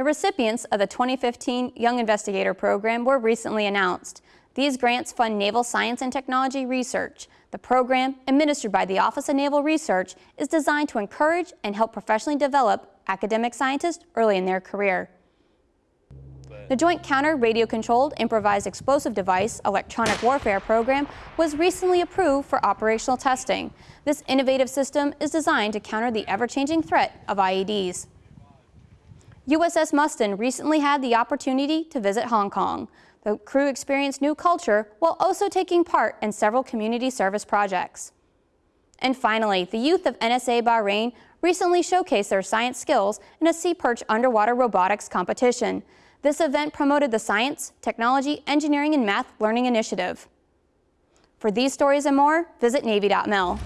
The recipients of the 2015 Young Investigator Program were recently announced. These grants fund naval science and technology research. The program, administered by the Office of Naval Research, is designed to encourage and help professionally develop academic scientists early in their career. The Joint Counter Radio Controlled Improvised Explosive Device Electronic Warfare Program was recently approved for operational testing. This innovative system is designed to counter the ever-changing threat of IEDs. USS Mustin recently had the opportunity to visit Hong Kong. The crew experienced new culture while also taking part in several community service projects. And finally, the youth of NSA Bahrain recently showcased their science skills in a Sea Perch underwater robotics competition. This event promoted the Science, Technology, Engineering, and Math Learning Initiative. For these stories and more, visit Navy.mil.